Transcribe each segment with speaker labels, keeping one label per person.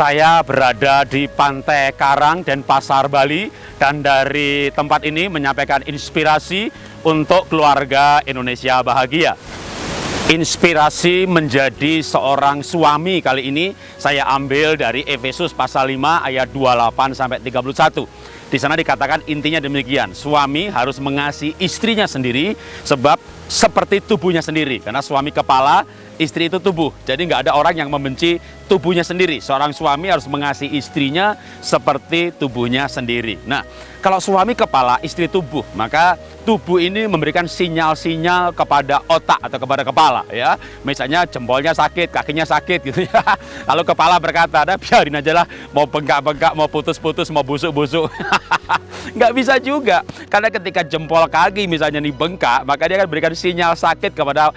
Speaker 1: Saya berada di Pantai Karang dan Pasar Bali dan dari tempat ini menyampaikan inspirasi untuk keluarga Indonesia bahagia. Inspirasi menjadi seorang suami kali ini saya ambil dari Efesus pasal 5 ayat 28 sampai 31. Di sana dikatakan intinya demikian, suami harus mengasihi istrinya sendiri sebab seperti tubuhnya sendiri. Karena suami kepala, istri itu tubuh. Jadi nggak ada orang yang membenci tubuhnya sendiri. Seorang suami harus mengasihi istrinya seperti tubuhnya sendiri. Nah, kalau suami kepala, istri tubuh, maka tubuh ini memberikan sinyal-sinyal kepada otak atau kepada kepala ya. Misalnya jempolnya sakit, kakinya sakit gitu ya. Lalu kepala berkata, "Ada biarin aja lah, mau bengkak-bengkak, mau putus-putus, mau busuk-busuk." nggak bisa juga. Karena ketika jempol kaki misalnya nih bengkak, maka dia akan berikan sinyal sakit kepada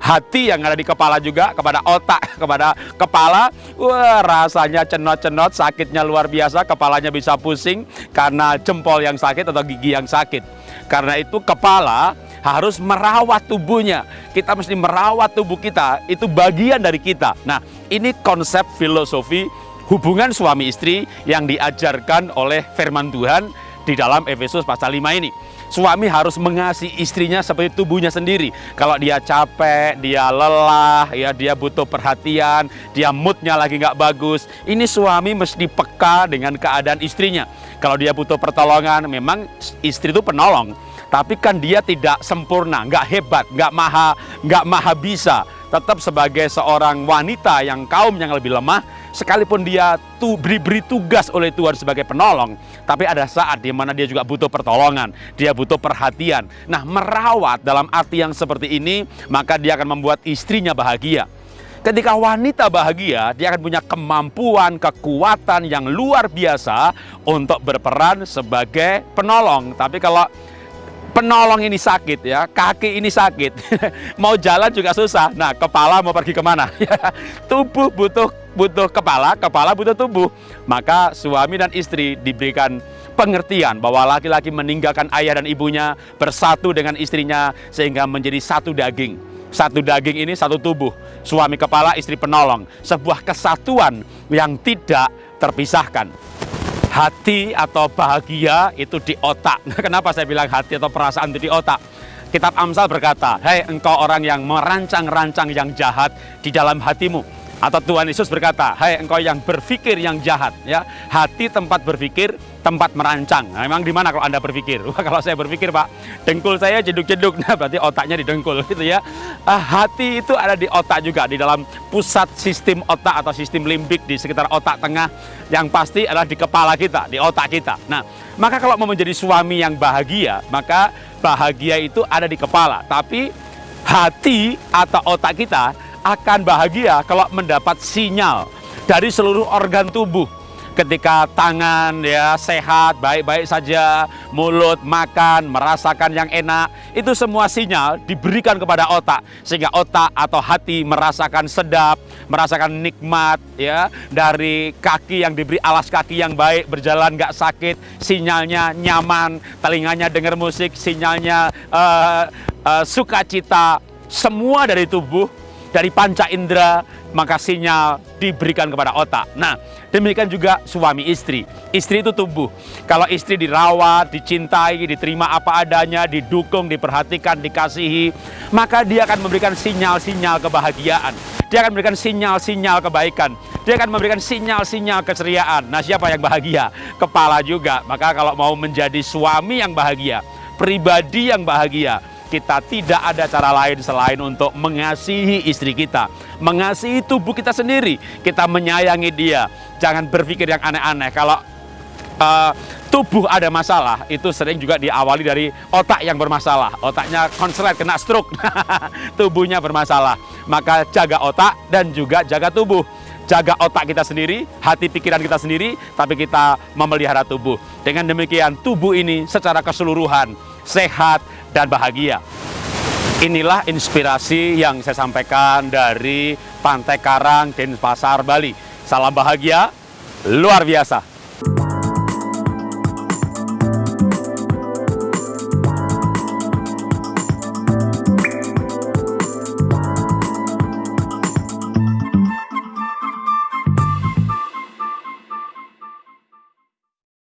Speaker 1: hati yang ada di kepala juga kepada otak kepada kepala. Wah rasanya cenot-cenot sakitnya luar biasa kepalanya bisa pusing karena jempol yang sakit atau gigi yang sakit. Karena itu kepala harus merawat tubuhnya. Kita mesti merawat tubuh kita itu bagian dari kita. Nah ini konsep filosofi hubungan suami istri yang diajarkan oleh firman Tuhan di dalam Efesus pasal 5 ini Suami harus mengasihi istrinya seperti tubuhnya sendiri. Kalau dia capek, dia lelah, ya dia butuh perhatian, dia moodnya lagi nggak bagus. Ini suami mesti peka dengan keadaan istrinya. Kalau dia butuh pertolongan, memang istri itu penolong. Tapi kan dia tidak sempurna, nggak hebat, nggak maha, nggak maha bisa. Tetap sebagai seorang wanita yang kaum yang lebih lemah, sekalipun dia tuh beri-beri tugas oleh Tuhan sebagai penolong, tapi ada saat di mana dia juga butuh pertolongan, dia butuh perhatian. Nah, merawat dalam arti yang seperti ini, maka dia akan membuat istrinya bahagia. Ketika wanita bahagia, dia akan punya kemampuan, kekuatan yang luar biasa untuk berperan sebagai penolong. Tapi kalau penolong ini sakit ya, kaki ini sakit, mau jalan juga susah. Nah, kepala mau pergi ke mana? Tubuh butuh butuh kepala, kepala butuh tubuh. Maka suami dan istri diberikan pengertian bahwa laki-laki meninggalkan ayah dan ibunya bersatu dengan istrinya sehingga menjadi satu daging. Satu daging ini satu tubuh. Suami kepala, istri penolong. Sebuah kesatuan yang tidak terpisahkan. Hati atau bahagia itu di otak. Kenapa saya bilang hati atau perasaan itu di otak? Kitab Amsal berkata, Hei engkau orang yang merancang-rancang yang jahat di dalam hatimu atau Tuhan Yesus berkata, hai engkau yang berpikir yang jahat, ya hati tempat berpikir, tempat merancang. Nah, memang di mana kalau anda berpikir? Wah, kalau saya berpikir pak, dengkul saya jeduk-jeduk, nah berarti otaknya di dengkul, gitu ya. Ah, hati itu ada di otak juga, di dalam pusat sistem otak atau sistem limbik di sekitar otak tengah, yang pasti adalah di kepala kita, di otak kita. Nah, maka kalau mau menjadi suami yang bahagia, maka bahagia itu ada di kepala, tapi hati atau otak kita akan bahagia kalau mendapat sinyal dari seluruh organ tubuh ketika tangan ya sehat baik-baik saja mulut makan merasakan yang enak itu semua sinyal diberikan kepada otak sehingga otak atau hati merasakan sedap merasakan nikmat ya dari kaki yang diberi alas kaki yang baik berjalan nggak sakit sinyalnya nyaman telinganya dengar musik sinyalnya uh, uh, sukacita semua dari tubuh dari panca indera, maka sinyal diberikan kepada otak. Nah, demikian juga suami istri. Istri itu tubuh. Kalau istri dirawat, dicintai, diterima apa adanya, didukung, diperhatikan, dikasihi, maka dia akan memberikan sinyal-sinyal kebahagiaan. Dia akan memberikan sinyal-sinyal kebaikan. Dia akan memberikan sinyal-sinyal keceriaan. Nah, siapa yang bahagia? Kepala juga. Maka kalau mau menjadi suami yang bahagia, pribadi yang bahagia, kita tidak ada cara lain selain untuk mengasihi istri kita, mengasihi tubuh kita sendiri. Kita menyayangi dia. Jangan berpikir yang aneh-aneh. Kalau uh, tubuh ada masalah, itu sering juga diawali dari otak yang bermasalah. Otaknya konslet, kena stroke. Tubuhnya bermasalah. Maka jaga otak dan juga jaga tubuh jaga otak kita sendiri, hati pikiran kita sendiri, tapi kita memelihara tubuh. Dengan demikian tubuh ini secara keseluruhan sehat, dan bahagia. Inilah inspirasi yang saya sampaikan dari Pantai Karang, Denpasar, Bali. Salam bahagia, luar biasa.